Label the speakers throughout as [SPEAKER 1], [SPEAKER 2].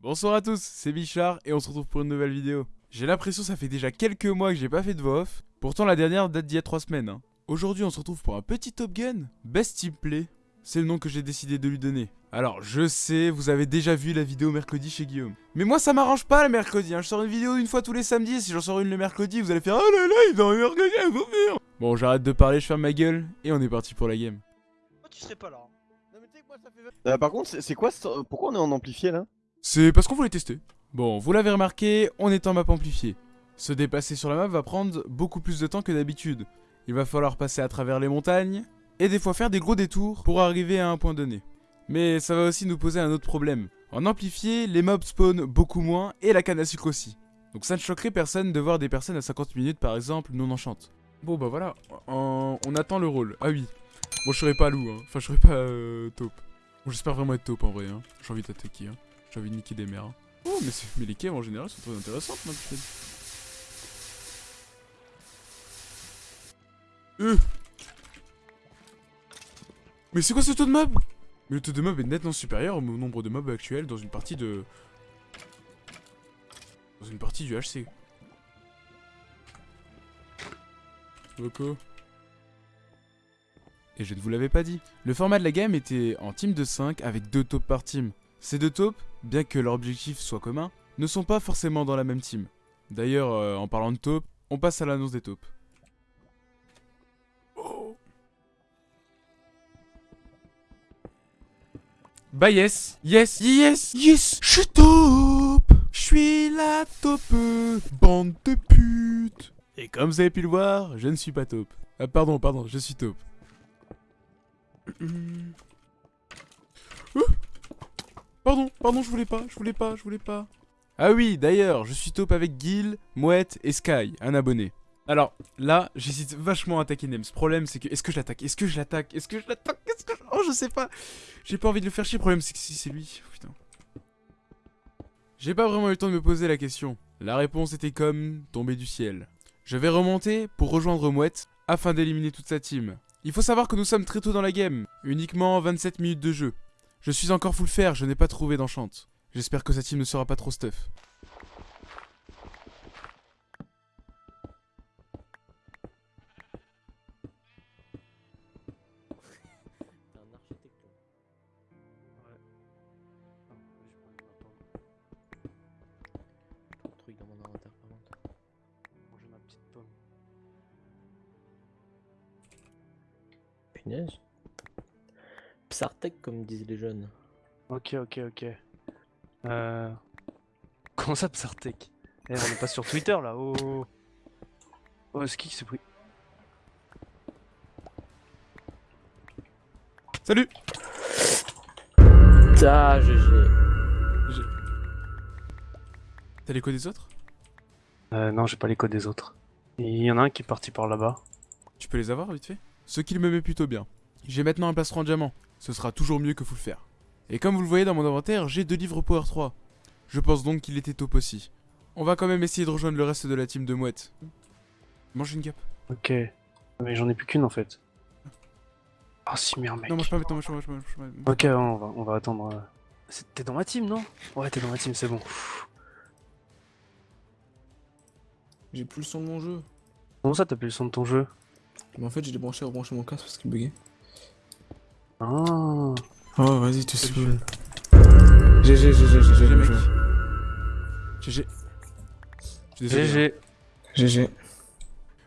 [SPEAKER 1] Bonsoir à tous, c'est Bichard et on se retrouve pour une nouvelle vidéo. J'ai l'impression que ça fait déjà quelques mois que j'ai pas fait de voix off, pourtant la dernière date d'il y a 3 semaines. hein. Aujourd'hui on se retrouve pour un petit Top Gun, Best Team Play, c'est le nom que j'ai décidé de lui donner. Alors je sais, vous avez déjà vu la vidéo mercredi chez Guillaume. Mais moi ça m'arrange pas le mercredi, hein. je sors une vidéo une fois tous les samedis, et si j'en sors une le mercredi, vous allez faire Oh là là, il dans le mercredi, il faut faire Bon j'arrête de parler, je ferme ma gueule, et on est parti pour la game.
[SPEAKER 2] Pourquoi tu serais pas là Non mais tu sais que moi ça fait
[SPEAKER 3] Euh, par contre, c'est c'est quoi ce- Pourquoi on est en amplifié là?
[SPEAKER 1] C'est parce qu'on voulait tester. Bon, vous l'avez remarqué, on est en map amplifiée. Se déplacer sur la map va prendre beaucoup plus de temps que d'habitude. Il va falloir passer à travers les montagnes, et des fois faire des gros détours pour arriver à un point donné. Mais ça va aussi nous poser un autre problème. En amplifié, les mobs spawnent beaucoup moins, et la canne à sucre aussi. Donc ça ne choquerait personne de voir des personnes à 50 minutes par exemple non enchantes. Bon bah voilà, on attend le rôle. Ah oui. Bon je serai pas loup, hein. enfin je serai pas euh, taupe. Bon j'espère vraiment être taupe en vrai, hein. j'ai envie d'attaquer. Hein. J'ai envie de niquer des hein. Oh, mais, les caves en général sont très intéressantes, ma putain. Euh. Mais c'est quoi ce taux de mob? Mais le taux de mob est nettement supérieur au nombre de mobs actuels dans une partie de... Dans une partie du HC. Loco. Et je ne vous l'avais pas dit. Le format de la game était en team de 5 avec deux taupes par team. Ces deux taupes, bien que leur objectif soit commun, ne sont pas forcément dans la même team. D'ailleurs, euh, en parlant de taupes, on passe à l'annonce des taupes. Oh. Bah yes, yes, yes, yes, je suis taupe, je suis la taupe, bande de putes. Et comme vous avez pu le voir, je ne suis pas taupe. Ah pardon, pardon, je suis taupe. Pardon, pardon, je voulais pas, je voulais pas, je voulais pas. Ah oui, d'ailleurs, je suis taupe avec Gil, Mouette et Sky, un abonné. Alors, là, j'hésite vachement à attaquer Nems. Problème, c'est que, est-ce que je l'attaque? Est-ce que je l'attaque? Est-ce que je l'attaque? Est-ce que je... Oh, je sais pas. J'ai pas envie de le faire chier. Problème, c'est que si c'est lui, putain. J'ai pas vraiment eu le temps de me poser la question. La réponse était comme tombée du ciel. Je vais remonter pour rejoindre Mouette afin d'éliminer toute sa team. Il faut savoir que nous sommes très tôt dans la game, uniquement 27 minutes de jeu. Je suis encore full fer, je n'ai pas trouvé d'enchante. J'espère que sa team ne sera pas trop stuff.
[SPEAKER 2] Punaise. Psartec comme disent les jeunes.
[SPEAKER 4] Ok, ok, ok. Euh... Comment ça, Psartec Eh, on est pas sur Twitter là, oh Oh, oh c'est qui qui s'est pris
[SPEAKER 1] Salut
[SPEAKER 2] Ah, GG.
[SPEAKER 1] T'as les codes des autres?
[SPEAKER 4] Euh, non, j'ai pas les codes des autres. Il y en a un qui est parti par là-bas.
[SPEAKER 1] Tu peux les avoir vite fait? Ce qu'il me met plutôt bien. J'ai maintenant un plastron en diamant. Ce sera toujours mieux que full faire. Et comme vous le voyez dans mon inventaire, j'ai deux livres Power 3. Je pense donc qu'il était top aussi. On va quand même essayer de rejoindre le reste de la team de mouettes. Mange une cape.
[SPEAKER 4] Ok. Mais j'en ai plus qu'une en fait. Ah si, merde, mec.
[SPEAKER 1] Non, mange pas maintenant, mange pas, mange pas, mange pas.
[SPEAKER 4] Ok, on va, on va attendre. euh. T'es dans ma team, non? Ouais, t'es dans ma team, c'est bon.
[SPEAKER 5] J'ai plus le son de mon jeu.
[SPEAKER 4] Comment ça, t'as plus le son de ton jeu?
[SPEAKER 5] Mais en fait, j'ai débranché et rebranché mon casque parce qu'il buguait.
[SPEAKER 4] Ah.
[SPEAKER 5] Oh, vas-y, tu saoules. GG, GG, GG,
[SPEAKER 1] GG, mec. GG.
[SPEAKER 4] GG.
[SPEAKER 5] GG.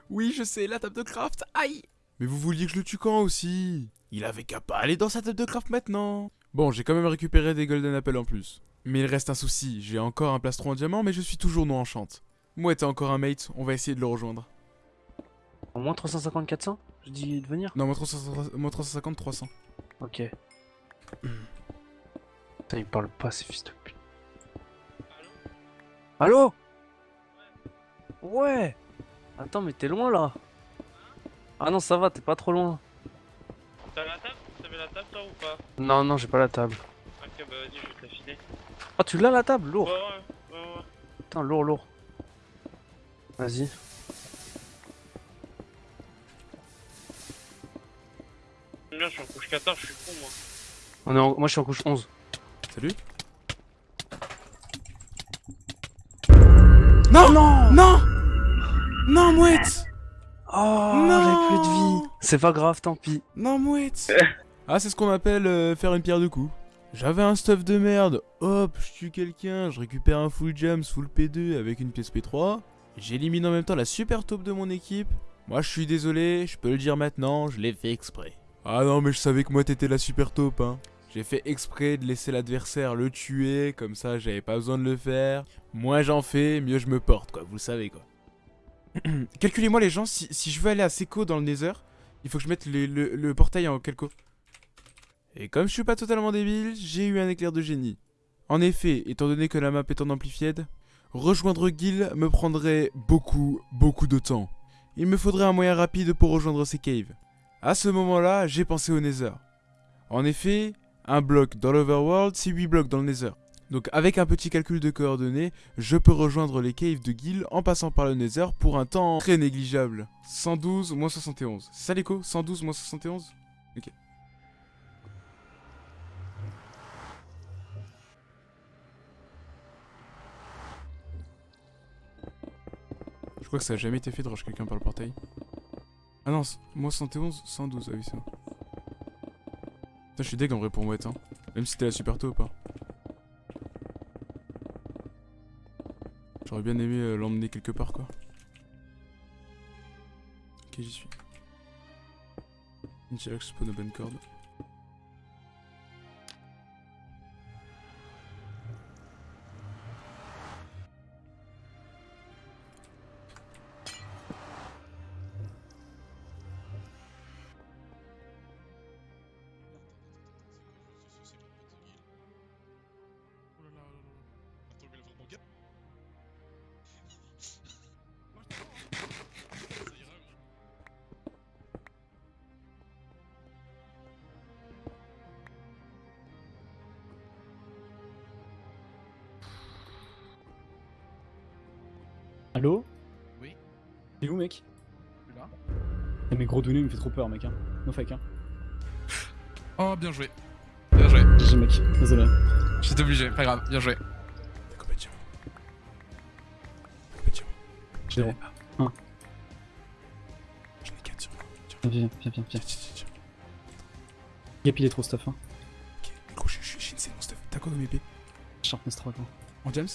[SPEAKER 1] Oui, je sais, la table de craft, aïe Mais vous vouliez que je le tue quand aussi? Il avait qu'à pas aller dans sa table de craft maintenant Bon, j'ai quand même récupéré des golden apples en plus. Mais il reste un souci, j'ai encore un plastron en diamant, mais je suis toujours non enchante. Moi, t'as encore un mate, on va essayer de le rejoindre.
[SPEAKER 4] Au moins 350, 400 Je dis de venir
[SPEAKER 1] Non, moi 350, moi 350 300.
[SPEAKER 4] Ok. Putain, il parle pas, ces fils de pute. Allô Ouais Attends, mais t'es loin là Ah non, ça va, t'es pas trop loin.
[SPEAKER 6] T'as la table? T'avais la table toi ou pas?
[SPEAKER 4] Non, non, j'ai pas la table.
[SPEAKER 6] Ok bah vas-y je vais te la filer.
[SPEAKER 4] Ah, tu l'as la table? Lourd
[SPEAKER 6] Ouais ouais ouais ouais.
[SPEAKER 4] Putain, lourd, lourd. Vas-y.
[SPEAKER 6] Je suis en couche 14, je suis con moi.
[SPEAKER 4] On est en- Moi, je suis en couche 11.
[SPEAKER 1] Salut Non Non Non Non, mouette
[SPEAKER 4] Oh,
[SPEAKER 1] Non.
[SPEAKER 4] j'ai plus de vie. C'est pas grave, tant pis.
[SPEAKER 1] Non, mouette Ah, c'est ce qu'on appelle euh, faire une pierre de coups. J'avais un stuff de merde, hop, je tue quelqu'un, je récupère un full gems, full P2 avec une pièce P3. J'élimine en même temps la super taupe de mon équipe. Moi, je suis désolé, je peux le dire maintenant, je l'ai fait exprès. Ah non, mais je savais que moi t'étais la super taupe, hein. J'ai fait exprès de laisser l'adversaire le tuer, comme ça j'avais pas besoin de le faire. Moins j'en fais, mieux je me porte, quoi, vous le savez, quoi. Calculez-moi les gens, si, si je veux aller à Seco dans le Nether, il faut que je mette le, le- le portail en Kelko. Et comme je suis pas totalement débile, j'ai eu un éclair de génie. En effet, étant donné que la map est en amplified, rejoindre Gil me prendrait beaucoup, beaucoup de temps. Il me faudrait un moyen rapide pour rejoindre ces caves. À ce moment-là, j'ai pensé au Nether. En effet, un bloc dans l'Overworld, c'est 8 blocs dans le Nether. Donc avec un petit calcul de coordonnées, je peux rejoindre les caves de Gil en passant par le Nether pour un temps très négligeable. 112 moins 71. C'est ça l'écho? 112 moins 71 Ok. Je crois que ça a jamais été fait de rush quelqu'un par le portail. Ah non, moins 71, 112, ah oui c'est bon. Putain, je suis deg en vrai pour Mouette, hein. Même si t'es la super taupe, hein. J'aurais bien aimé euh, l'emmener quelque part, quoi. Ok, j'y suis. Intilax spawn open cord.
[SPEAKER 7] Allô
[SPEAKER 8] Oui.
[SPEAKER 7] T'es où, mec
[SPEAKER 8] Je suis là.
[SPEAKER 7] Eh, mais gros Douné il me fait trop peur, mec. Hein. No fake, hein.
[SPEAKER 8] Oh, bien joué. Bien joué.
[SPEAKER 7] GG, mec. Désolé.
[SPEAKER 8] J'étais obligé, pas grave, bien joué.
[SPEAKER 7] Zéro. Un.
[SPEAKER 1] J'en ai 4 sur moi.
[SPEAKER 7] Viens, viens, viens, viens.
[SPEAKER 1] tiens, tiens, tiens, tiens.
[SPEAKER 7] Gap, il est trop stuff, hein.
[SPEAKER 1] Ok, gros, je j'ai une scène mon stuff. T'as quoi comme épée
[SPEAKER 7] Sharpness 3, gros.
[SPEAKER 1] En James?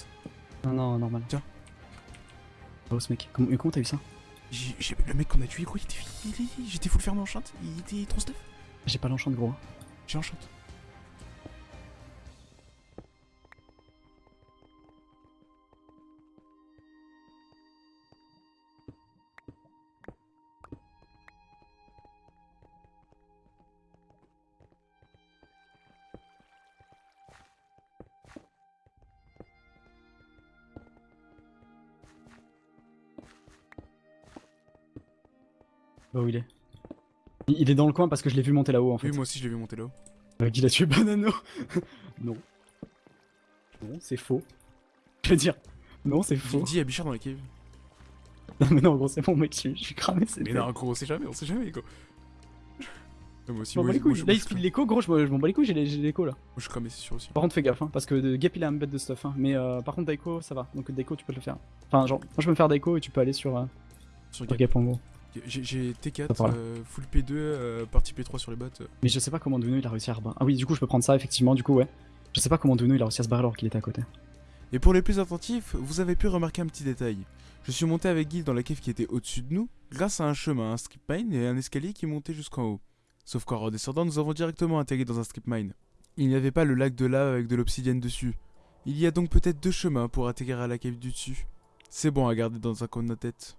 [SPEAKER 7] Non, non, normal.
[SPEAKER 1] Tiens.
[SPEAKER 7] Boss, mec. Comment, comment t'as eu ça
[SPEAKER 1] Le mec qu'on a tué, gros, il était. J'étais full ferme enchante, il était trop stuff.
[SPEAKER 7] J'ai pas l'enchant, gros.
[SPEAKER 1] J'ai enchante.
[SPEAKER 7] Où il est il, il est dans le coin parce que je l'ai vu monter là-haut, en fait.
[SPEAKER 1] Oui, moi aussi, je l'ai vu monter là-haut.
[SPEAKER 7] Euh, Guy a tué Banano Non. Non, c'est faux. Je veux dire, non, c'est faux.
[SPEAKER 1] dit à Bichard dans la cave.
[SPEAKER 7] Non, mais non, gros, c'est bon, mec, je suis- je suis cramé, c'est
[SPEAKER 1] Mais non, gros, on sait jamais, on sait jamais, quoi. Non, moi aussi,
[SPEAKER 7] Je m'en
[SPEAKER 1] moi,
[SPEAKER 7] les couilles. Là, il speed l'écho, gros, je m'en je m'en bats les couilles, j'ai l'écho là.
[SPEAKER 1] Moi, je suis cramé, c'est sûr aussi.
[SPEAKER 7] Par contre, fais gaffe, hein, parce que de- Gap il a un bête de stuff, hein. Mais euh, par contre, Daiko, ça va. Donc, Daiko, tu peux le faire. Enfin, genre, moi je peux me faire Daiko et tu peux aller sur, euh,
[SPEAKER 1] Sur
[SPEAKER 7] sur
[SPEAKER 1] Gap.
[SPEAKER 7] Gap en gros.
[SPEAKER 1] J'ai- J'ai
[SPEAKER 7] Ça
[SPEAKER 1] T4,
[SPEAKER 7] part là.
[SPEAKER 1] euh, full P2, euh, partie P3 sur les bots.
[SPEAKER 7] Mais je sais pas comment Duno il a réussi à rebattre. Ah oui, du coup, je peux prendre ça, effectivement, du coup, ouais. Je sais pas comment Duno il a réussi à se barrer alors qu'il était à côté.
[SPEAKER 1] Et pour les plus attentifs, vous avez pu remarquer un petit détail. Je suis monté avec Guy dans la cave qui était au-dessus de nous, grâce à un chemin, un strip mine et un escalier qui montait jusqu'en haut. Sauf qu'en redescendant, nous avons directement atterri dans un strip mine. Il n'y avait pas le lac de lave avec de l'obsidienne dessus. Il y a donc peut-être deux chemins pour atterrir à la cave du dessus. C'est bon à garder dans un coin de notre tête.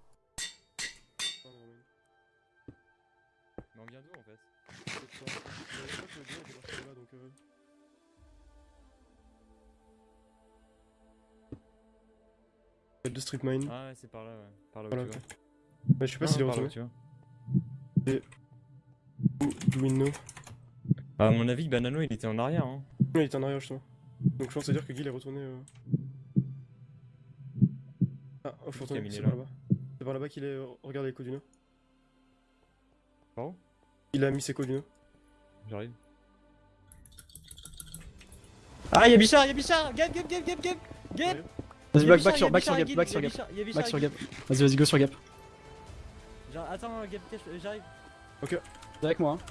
[SPEAKER 9] De Strip Mine.
[SPEAKER 10] Ah ouais, c'est par là, ouais. Par là où
[SPEAKER 9] Voilà,
[SPEAKER 10] tu vois.
[SPEAKER 9] Bah, je sais pas
[SPEAKER 10] Non,
[SPEAKER 9] s'il est
[SPEAKER 10] par là où
[SPEAKER 9] retourné.
[SPEAKER 10] tu vois.
[SPEAKER 9] Do we know
[SPEAKER 10] Bah, à mon avis, Banano il était en arrière. Hein.
[SPEAKER 9] Ouais, il est en arrière justement. Donc je pense à dire que Guy est retourné. euh. Ah, oh, c'est
[SPEAKER 10] est
[SPEAKER 9] par
[SPEAKER 10] là.
[SPEAKER 9] là-bas. C'est par là-bas qu'il est. Regarde les Codino.
[SPEAKER 10] Par où
[SPEAKER 9] Il a mis ses Codino.
[SPEAKER 10] J'arrive.
[SPEAKER 2] Ah, y'a Bichard, y'a Bichard Gap, gap, gap, gap, gap Gap
[SPEAKER 7] Vas-y, back, back sur, back gap, back sur gap. Back sur gap. Vas-y, vas-y, go sur gap.
[SPEAKER 11] Genre, attends, Gap, j'arrive.
[SPEAKER 7] Viens avec moi. hein.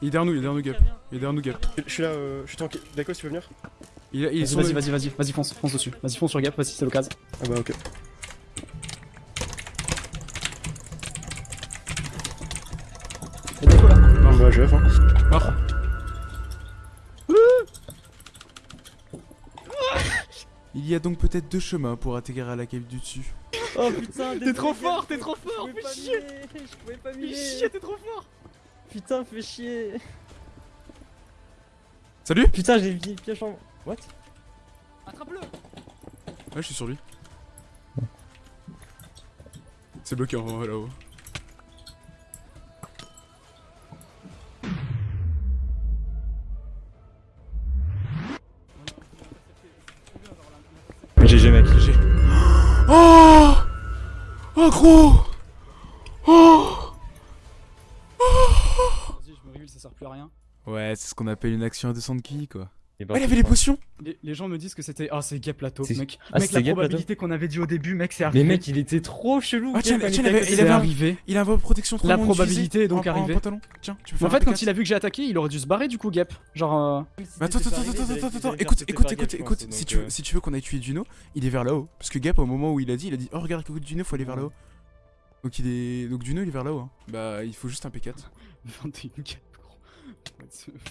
[SPEAKER 1] Il est derrière nous, il est derrière nous, Gap. Il est derrière nous, Gap.
[SPEAKER 9] Je suis là, euh, je suis tranquille. D'accord, si tu veux venir?
[SPEAKER 1] Il, est- il
[SPEAKER 7] Vas-y, vas-y, vas-y, vas-y, vas-y, fonce, fonce dessus. Vas-y, fonce sur gap, vas-y, c'est l'occasion.
[SPEAKER 9] Ah bah ok.
[SPEAKER 7] Y'a Deco là?
[SPEAKER 9] Bah je vais hein.
[SPEAKER 1] Mort. Il y a donc peut-être deux chemins pour atterrir à la cave du dessus.
[SPEAKER 11] Oh putain,
[SPEAKER 7] T'es trop fort, t'es trop
[SPEAKER 11] je
[SPEAKER 7] fort,
[SPEAKER 11] pouvais
[SPEAKER 7] fais
[SPEAKER 11] pas
[SPEAKER 7] chier.
[SPEAKER 11] Je pouvais pas
[SPEAKER 7] Fais chier, t'es trop fort.
[SPEAKER 11] Putain, fais chier.
[SPEAKER 1] Salut
[SPEAKER 11] Putain, j'ai mis piège en. What?
[SPEAKER 7] Attrape-le.
[SPEAKER 1] Ouais, je suis sur lui. C'est bloqué en haut là-haut.
[SPEAKER 10] Mec.
[SPEAKER 1] GG. Oh Oh gros Oh
[SPEAKER 7] Vas-y, je me reveal, ça sert plus à rien.
[SPEAKER 1] Ouais, c'est ce qu'on appelle une action à 200 kills quoi.
[SPEAKER 10] Et
[SPEAKER 1] Ah, il avait les potions
[SPEAKER 7] Les, les gens me disent que c'était. Ah, c'est gap plateau,
[SPEAKER 10] C'est-
[SPEAKER 7] mec.
[SPEAKER 10] Ah,
[SPEAKER 7] mec, la
[SPEAKER 10] gap
[SPEAKER 7] probabilité qu'on avait dit au début, mec, c'est
[SPEAKER 11] Mais
[SPEAKER 7] arrivé.
[SPEAKER 11] mec, il était trop chelou.
[SPEAKER 1] Ah, tiens,
[SPEAKER 11] Gap,
[SPEAKER 1] tiens, il avait- il avait
[SPEAKER 7] arrivé.
[SPEAKER 1] Il a un protection trop
[SPEAKER 7] La probabilité est donc
[SPEAKER 1] en- en
[SPEAKER 7] arrivée.
[SPEAKER 1] pantalon. Tiens, tu peux
[SPEAKER 7] Mais
[SPEAKER 1] faire
[SPEAKER 7] en fait, quand
[SPEAKER 1] P4.
[SPEAKER 7] il a vu que j'ai attaqué, il aurait dû se barrer du coup, gap. Genre. euh,
[SPEAKER 1] Mais attends, attends, attends, attends, attends, attends, écoute, écoute, écoute, écoute, si tu veux, si tu veux qu'on aille tuer Juno, il est vers là-haut. Parce que Gap, au moment où il a dit, il a dit, oh regarde, écoute Juno, faut aller vers là-haut. Donc il est, donc Juno, il est vers là-haut. hein. Bah, il faut juste un P4.
[SPEAKER 7] 21 gap, gros.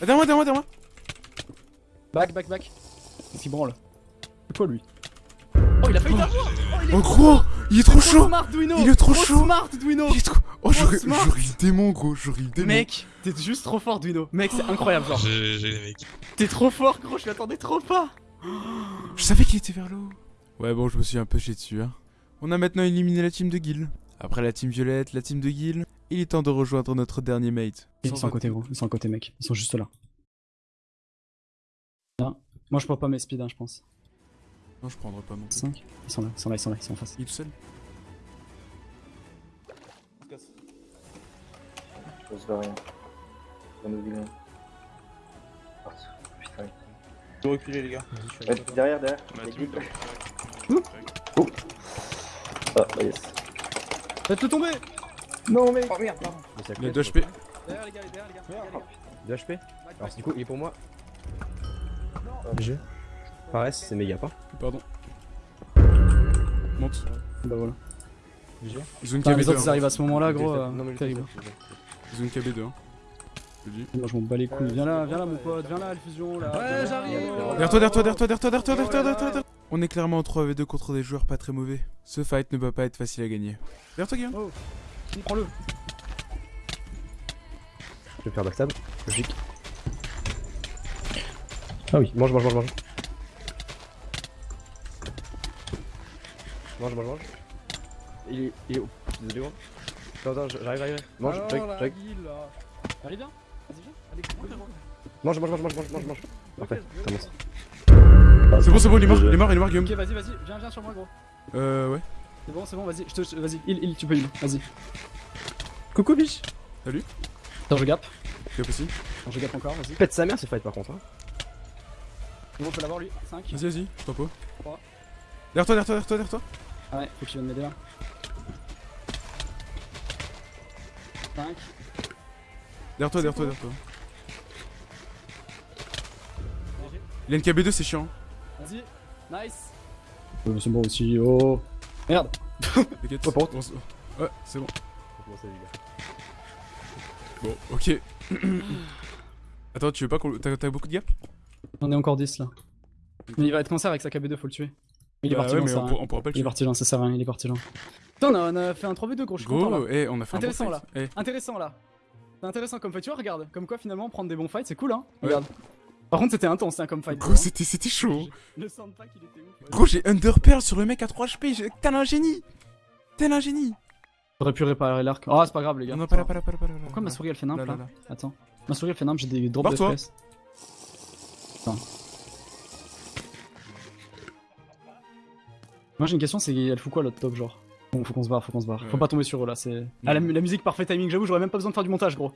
[SPEAKER 1] Ah, derrière moi,
[SPEAKER 7] Back, back, back. Qu'est-ce qu'il branle? C'est quoi lui? Oh, il a failli t'avoir Oh, il est
[SPEAKER 1] Oh gros, il est trop
[SPEAKER 7] trop
[SPEAKER 1] chaud.
[SPEAKER 7] smart, Duino
[SPEAKER 1] Il est trop
[SPEAKER 7] Trop
[SPEAKER 1] chaud.
[SPEAKER 7] smart, Duino
[SPEAKER 1] Il est trop. Oh, j'aurais, eu le démon, gros, j'aurais eu le démon.
[SPEAKER 7] Mec, t'es juste trop fort, Duino. Mec, c'est incroyable, genre.
[SPEAKER 8] GG les mecs.
[SPEAKER 7] T'es trop fort, gros, je m'attendais trop pas.
[SPEAKER 1] Je savais qu'il était vers là-haut. Ouais, bon, je me suis un peu chié dessus. Hein. On a maintenant éliminé la team de Guil. Après la team violette, la team de Guil, il est temps de rejoindre notre dernier mate.
[SPEAKER 7] Ils sont à côté, gros. Ils sont à côté, mec. Ils sont juste là. Moi, je prends pas mes speeds, hein, je pense.
[SPEAKER 1] Non, je prendrai pas mon.
[SPEAKER 7] 5. Ils sont là, ils sont là, ils sont là, ils sont en face.
[SPEAKER 1] Il est tout seul.
[SPEAKER 12] Je se rien. Dans nos vilains. Putain.
[SPEAKER 10] Vous reculez les gars.
[SPEAKER 12] Ouais, derrière, derrière. Oh. Ah, bah, yes.
[SPEAKER 7] Faites-le tomber
[SPEAKER 12] Non, mais.
[SPEAKER 10] Oh merde, pardon.
[SPEAKER 1] Il a 2 HP.
[SPEAKER 7] Derrière, les gars, derrière, les gars. derrière, les gars.
[SPEAKER 10] 2 HP Alors du coup il est pour moi. GG. Pareil, c'est méga pas.
[SPEAKER 1] Pardon. Monte.
[SPEAKER 7] Bah voilà. Putain, les
[SPEAKER 1] KB2.
[SPEAKER 7] autres, ils
[SPEAKER 1] hein.
[SPEAKER 7] arrivent à ce moment-là, gros.
[SPEAKER 10] Non
[SPEAKER 7] euh, terrible.
[SPEAKER 1] Une KB2. hein. Je te le dis.
[SPEAKER 7] Moi, je m'en bats les couilles. Viens là, viens là, mon pote. Viens là, Alfusion, là.
[SPEAKER 11] Ouais, j'arrive.
[SPEAKER 1] Derrière toi, derrière toi, derrière toi, derrière toi, derrière toi, derrière toi, derrière toi, derrière toi. On est clairement en 3v2 contre des joueurs pas très mauvais. Ce fight ne va pas être facile à gagner. Derrière toi, Guillaume.
[SPEAKER 7] Prends-le.
[SPEAKER 10] Je vais faire backstab. Logique. Ah oui, mange, mange, mange, mange. Mange, mange, mange. Il est, il est où? Désolé gros. Attends, attends, j'arrive, j'arrive. Mange,
[SPEAKER 7] guille, là. Allez, viens. Vas-y, viens. Allez.
[SPEAKER 10] Mange, mange, mange, mange, mange, mange, mange. Parfait, commence.
[SPEAKER 1] C'est bon, c'est bon, il est mort, il est mort, il est mort, Guillaume.
[SPEAKER 7] Ok, vas-y, vas-y. Viens, viens sur moi, gros.
[SPEAKER 1] Euh, ouais.
[SPEAKER 7] C'est bon, c'est bon, vas-y. Je te. Vas-y, il, il, tu peux il. Vas-y. Coucou, biche.
[SPEAKER 1] Salut.
[SPEAKER 7] Attends, je gap.
[SPEAKER 1] Gap aussi.
[SPEAKER 7] Attends, je gap encore, vas-y.
[SPEAKER 10] Pète sa mère ce fight par contre. Hein.
[SPEAKER 7] Bon, on peut l'avoir lui. 5.
[SPEAKER 1] Vas-y, vas-y, je t'en. Derrière toi, derrière toi, derrière toi, derrière toi.
[SPEAKER 7] Ah ouais, faut que tu viennes m'aider là. 5.
[SPEAKER 1] Derrière toi, derrière toi, derrière toi. Il a une KB2, c'est chiant.
[SPEAKER 7] Vas-y. Nice. Euh, c'est bon aussi. Oh. Merde.
[SPEAKER 1] T'inquiète.
[SPEAKER 10] Ouais, par contre.
[SPEAKER 1] On se- Ouais, c'est bon. Bon, ok. Attends, tu veux pas qu'on. T'as t'as beaucoup de gap
[SPEAKER 7] J'en ai encore 10 là. Mais il va être cancer avec sa KB2, faut le tuer. Il est
[SPEAKER 1] Bah
[SPEAKER 7] parti loin, ça
[SPEAKER 1] on,
[SPEAKER 7] rien.
[SPEAKER 1] on pourra pas le
[SPEAKER 7] Il est
[SPEAKER 1] tuer.
[SPEAKER 7] parti loin, ça sert à rien, il est parti loin. Putain, on a, on fait un 3v2 gros, je suis content là.
[SPEAKER 1] Gros, eh, on a fait
[SPEAKER 7] Intéressant, là.
[SPEAKER 1] Eh,
[SPEAKER 7] Intéressant là. C'est intéressant comme fight, tu vois, regarde. Comme quoi finalement prendre des bons fights c'est cool hein. Regarde. Par contre c'était intense hein, comme fight.
[SPEAKER 1] Gros,
[SPEAKER 7] hein.
[SPEAKER 1] c'était c'était chaud.
[SPEAKER 7] Le soundpack il était ouf.
[SPEAKER 1] Gros, j'ai Underpearl sur le mec à 3 HP. j'ai- Tel un génie. Tel un génie.
[SPEAKER 7] J'aurais pu réparer l'arc. Ah, c'est pas grave les gars.
[SPEAKER 1] Non, pas là, pas là, pas là.
[SPEAKER 7] Pourquoi ma souris elle fait nimp
[SPEAKER 1] Là.
[SPEAKER 7] Attends. Ma souris elle fait nimp, j'ai des drops de
[SPEAKER 1] Barre-toi.
[SPEAKER 7] Attends. Moi j'ai une question, c'est elle fout quoi l'autre top genre? Bon, faut qu'on se barre, faut qu'on se barre. Faut pas tomber sur eux là, c'est. Ah, la, la musique parfait timing, j'avoue, j'aurais même pas besoin de faire du montage gros.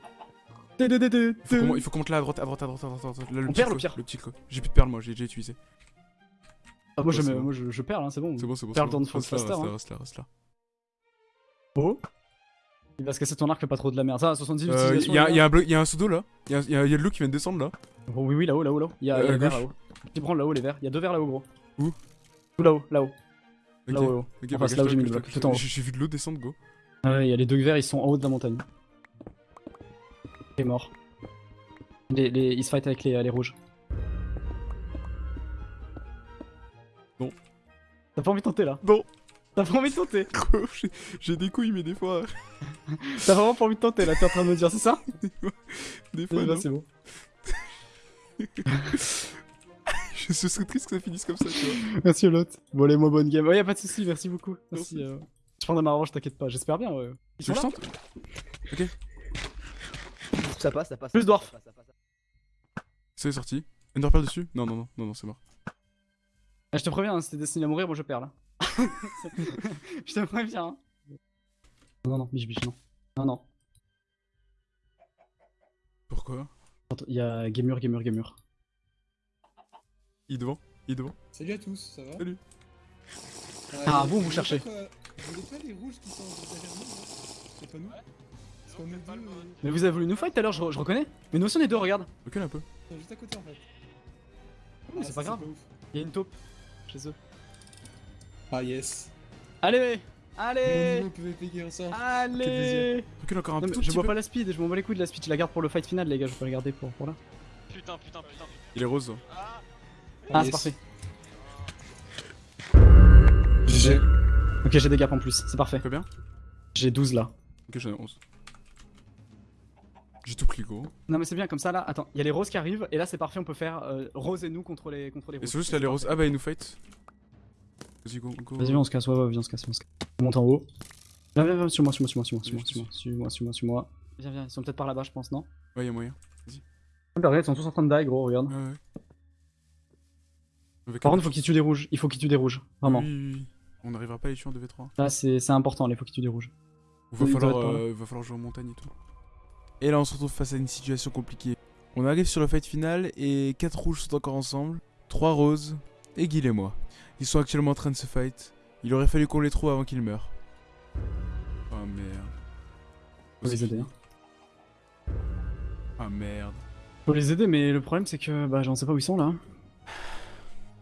[SPEAKER 1] Il faut qu'on- il faut qu'on monte là à droite, à droite, à droite, à droite. à droite. Là, le
[SPEAKER 7] On perd le pire.
[SPEAKER 1] Le petit. J'ai plus de perles, moi, j'ai déjà utilisé.
[SPEAKER 7] Ah, moi, je, perds, hein, c'est bon.
[SPEAKER 1] C'est bon, c'est bon.
[SPEAKER 7] Perds
[SPEAKER 1] c'est
[SPEAKER 7] le temps
[SPEAKER 1] bon.
[SPEAKER 7] de Fox
[SPEAKER 1] Reste là, reste là,
[SPEAKER 7] hein.
[SPEAKER 1] reste là, reste là.
[SPEAKER 7] Oh Il va se casser ton arc, fais pas trop de la merde. Ça, 70
[SPEAKER 1] Euh, Il y, a- y un bloc- y a un pseudo là. Il y a, y qui vient de descendre là.
[SPEAKER 7] Oh, oui, oui, là-haut, là-haut, là-haut. Il y a,
[SPEAKER 1] Euh, gauche.
[SPEAKER 7] là-haut. Tu prends là-haut, les verts. Il y a deux verts là-haut, gros.
[SPEAKER 1] Où
[SPEAKER 7] Tout là-haut, là-haut. Là-haut, là-haut.
[SPEAKER 1] Bah,
[SPEAKER 7] là où j'ai mis le bloc.
[SPEAKER 1] J'ai vu de l'eau descendre, go.
[SPEAKER 7] Ah ouais, il y a les deux verts, ils sont en haut de la montagne. Il est mort. Les, les, ils se fight avec les, les rouges.
[SPEAKER 1] Non.
[SPEAKER 7] T'as pas envie de tenter là?
[SPEAKER 1] Non.
[SPEAKER 7] T'as pas envie de tenter
[SPEAKER 1] j'ai- des couilles, mais des fois.
[SPEAKER 7] T'as vraiment pas envie de tenter là, t'es en train de me dire, c'est ça?
[SPEAKER 1] Des fois,
[SPEAKER 7] Là,
[SPEAKER 1] non.
[SPEAKER 7] c'est bon.
[SPEAKER 1] Je ce serait triste que ça finisse comme ça, tu vois.
[SPEAKER 7] Merci l'autre. Bon, allez, moi, bonne game. Ouais, y'a pas de soucis, merci beaucoup. Merci. euh, Je prendrai ma revanche, t'inquiète pas, j'espère bien. Ouais. Ils
[SPEAKER 1] Tu
[SPEAKER 7] sont là
[SPEAKER 1] sens Ok.
[SPEAKER 10] Ça passe, ça passe.
[SPEAKER 7] Plus dwarf.
[SPEAKER 10] ça passe, ça passe.
[SPEAKER 1] C'est sorti. Enderpearl dessus? Non, non, non, non, non, c'est mort.
[SPEAKER 7] Ah, je te préviens, hein, si t'es destiné à mourir, moi je perds là. je te préviens. Hein. Non, non, biche, biche, non. Non, non.
[SPEAKER 1] Pourquoi?
[SPEAKER 7] Il y a Gamur, Gamur, Gamur.
[SPEAKER 1] Il est devant Il est devant
[SPEAKER 13] Salut à tous, ça va?
[SPEAKER 1] Salut.
[SPEAKER 7] Ah,
[SPEAKER 13] y a-
[SPEAKER 7] bon, vous cherchez.
[SPEAKER 13] pas Vous êtes pas les rouges qui sont derrière nous là C'est pas nous Parce qu'on est deux, euh,
[SPEAKER 7] Mais vous avez voulu nous fight tout à l'heure, je, je reconnais. Mais nous aussi on est deux, regarde.
[SPEAKER 1] Recule un peu.
[SPEAKER 13] juste à côté en fait.
[SPEAKER 7] mais
[SPEAKER 13] Ah,
[SPEAKER 7] c'est pas grave. Il y a une taupe chez eux.
[SPEAKER 13] Ah yes.
[SPEAKER 7] Allez Allez. Allez
[SPEAKER 1] Recule encore un
[SPEAKER 7] Non, mais
[SPEAKER 1] tout
[SPEAKER 7] Je vois
[SPEAKER 1] peu.
[SPEAKER 7] pas la speed, je m'en bats les couilles de la speed, je la garde pour le fight final les gars, je peux la garder pour, pour là.
[SPEAKER 2] Putain, putain, putain.
[SPEAKER 1] Il est rose.
[SPEAKER 7] Ah,
[SPEAKER 13] Yes.
[SPEAKER 7] c'est parfait.
[SPEAKER 13] GG.
[SPEAKER 7] Ok, j'ai des gaps en plus, c'est parfait.
[SPEAKER 1] Combien
[SPEAKER 7] J'ai 12 là.
[SPEAKER 1] Ok, j'en ai 11. J'ai tout pris, gros.
[SPEAKER 7] Non mais c'est bien comme ça là, attends, il y a les roses qui arrivent et là c'est parfait, on peut faire euh, rose et nous contre les, contre les
[SPEAKER 1] Et
[SPEAKER 7] rouges.
[SPEAKER 1] c'est juste là, les roses. Ah bah, ils nous fight. Vas-y, go, go.
[SPEAKER 7] Vas-y, viens, on se casse, ouais, ouais, viens, on se casse, on se casse. On monte en haut. Viens, viens, viens, suis-moi, suis-moi, suis-moi, suis-moi, suis-moi, suis-moi, suis-moi, suis-moi, suis-moi. Viens, viens, ils sont peut-être par là-bas, je pense, non
[SPEAKER 1] Ouais, y'a moyen.
[SPEAKER 7] Ah, Regarde, ils sont tous en train de die, gros, regarde.
[SPEAKER 1] Ouais, ouais.
[SPEAKER 7] Par contre, faut qu'ils tuent des rouges, il faut qu'ils tuent des rouges, vraiment.
[SPEAKER 1] Oui, oui, oui. On n'arrivera pas à les tuer en 2v3.
[SPEAKER 7] Là, c'est important, il faut qu'ils tuent des rouges.
[SPEAKER 1] Va
[SPEAKER 7] Oui,
[SPEAKER 1] falloir, euh, va falloir jouer en montagne et tout. Et là, on se retrouve face à une situation compliquée. On arrive sur le fight final et 4 rouges sont encore ensemble, 3 roses et Guil et moi. Ils sont actuellement en train de se fight. Il aurait fallu qu'on les trouve avant qu'ils meurent. Oh merde.
[SPEAKER 7] Faut les aider. hein.
[SPEAKER 1] Ah merde.
[SPEAKER 7] Faut les aider, mais le problème c'est que bah j'en sais pas où ils sont là.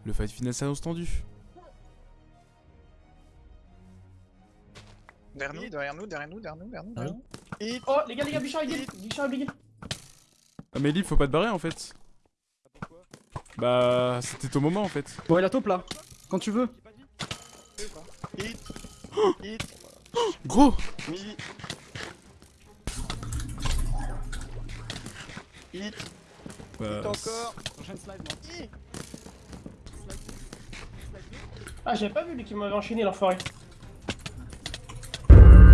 [SPEAKER 1] Le fight final s'annonce tendu.
[SPEAKER 14] Derrière nous, derrière nous, derrière nous, derrière nous, derrière nous, derrière nous.
[SPEAKER 15] Oh, les gars, les gars, Bichard, il Bichard, il
[SPEAKER 1] Ah mais Lib, faut pas te barrer en fait. Bah, c'était ton moment en fait.
[SPEAKER 7] Ouais, la taupe là, quand tu veux.
[SPEAKER 14] Hit. Hit.
[SPEAKER 1] Gros
[SPEAKER 14] Mi. Hit.
[SPEAKER 1] Bah,
[SPEAKER 14] Hit encore.
[SPEAKER 7] Prochaine slide, moi.
[SPEAKER 15] Ah, j'avais pas vu lui qui m'avait enchaîné l'enfoiré.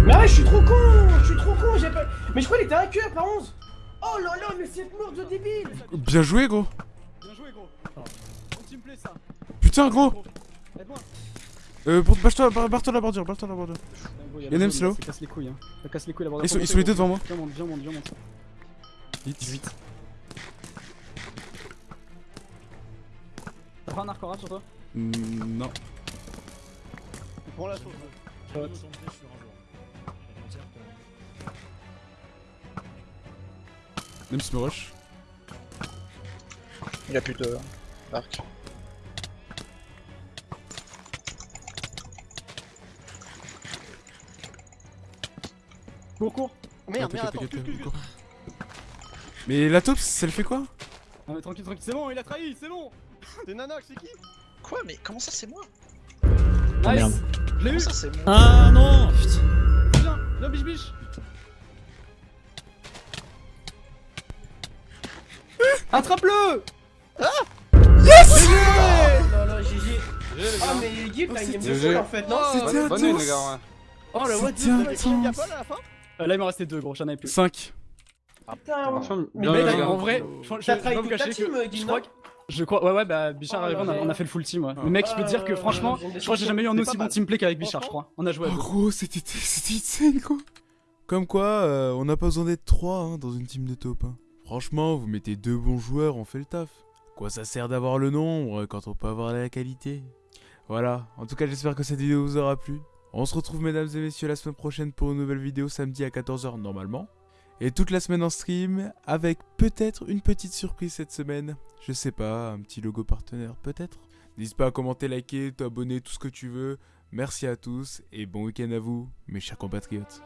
[SPEAKER 15] Mais arrête, je suis trop con Je suis trop con, j'ai pas. Mais je crois qu'il était un cœur par 11 Oh là là, mais c'est mort de débile
[SPEAKER 1] Bien joué gros
[SPEAKER 7] Bien joué, gros. On teamplay ça.
[SPEAKER 1] Putain gros
[SPEAKER 7] Aide-moi.
[SPEAKER 1] Euh, barre-toi barre- barre-toi la bordure, barre-toi la bordure.
[SPEAKER 7] La
[SPEAKER 1] Nems
[SPEAKER 7] zone,
[SPEAKER 1] là-haut
[SPEAKER 7] Ça casse les couilles, hein. Ça casse les couilles la bordure.
[SPEAKER 1] Ils sont-
[SPEAKER 7] Faut
[SPEAKER 1] ils sont les deux devant moi.
[SPEAKER 7] Viens, monte, viens, monte, viens, monte. 18. T'as pas un arc sur toi
[SPEAKER 1] Mm, non.
[SPEAKER 3] Prends la sauce.
[SPEAKER 7] Shot.
[SPEAKER 1] Nems me rush.
[SPEAKER 14] Il a plus de arc.
[SPEAKER 7] Cours, cours
[SPEAKER 3] Merde,
[SPEAKER 1] Ah,
[SPEAKER 3] merde, attends.
[SPEAKER 1] Mais la taupe, ça le fait quoi?
[SPEAKER 7] Ah, mais tranquille, tranquille, c'est bon, il a trahi, c'est bon.
[SPEAKER 3] C'est Nanox, c'est qui?
[SPEAKER 14] Quoi Mais comment ça c'est moi?
[SPEAKER 7] Nice Je l'ai eu.
[SPEAKER 14] ça c'est moi?
[SPEAKER 11] Ah non. Putain.
[SPEAKER 7] Viens, viens, biche, biche. Attrape-le!
[SPEAKER 15] Oh là là, GG Ah, mais une game de
[SPEAKER 1] GG.
[SPEAKER 15] folle en fait, non
[SPEAKER 1] C'était
[SPEAKER 10] Bonne nuit,
[SPEAKER 1] intense
[SPEAKER 10] les gars, ouais.
[SPEAKER 7] Oh la what
[SPEAKER 1] C'était
[SPEAKER 3] Y'a
[SPEAKER 1] intense
[SPEAKER 3] pas là à la fin?
[SPEAKER 7] Là, il m'en restait deux, gros, j'en avais plus.
[SPEAKER 1] 5.
[SPEAKER 15] Putain, ouais.
[SPEAKER 7] Mais en vrai, je, je, je pas vous cacher
[SPEAKER 15] team,
[SPEAKER 7] que
[SPEAKER 15] Guy,
[SPEAKER 7] je crois que... Je crois, ouais, ouais, bah Bichard
[SPEAKER 15] Oh là
[SPEAKER 7] on a,
[SPEAKER 15] là.
[SPEAKER 7] on a fait le full team, ouais.
[SPEAKER 1] Ah.
[SPEAKER 7] Mais mec, je peux te dire que
[SPEAKER 15] Euh,
[SPEAKER 7] franchement, je crois que j'ai jamais eu un aussi bon teamplay qu'avec Bichard, je crois. On a joué à
[SPEAKER 1] Oh
[SPEAKER 7] deux.
[SPEAKER 1] gros, c'était insane quoi Comme quoi, euh, on n'a pas besoin d'être 3 dans une team de top. hein. Franchement, vous mettez deux bons joueurs, on fait le taf. Quoi ça sert d'avoir le nombre quand on peut avoir la qualité? Voilà, en tout cas j'espère que cette vidéo vous aura plu. On se retrouve mesdames et messieurs la semaine prochaine pour une nouvelle vidéo samedi à 14h normalement. Et toute la semaine en stream, avec peut-être une petite surprise cette semaine. Je sais pas, un petit logo partenaire peut-être. N'hésite pas à commenter, liker, t'abonner, tout ce que tu veux. Merci à tous et bon week-end à vous, mes chers compatriotes.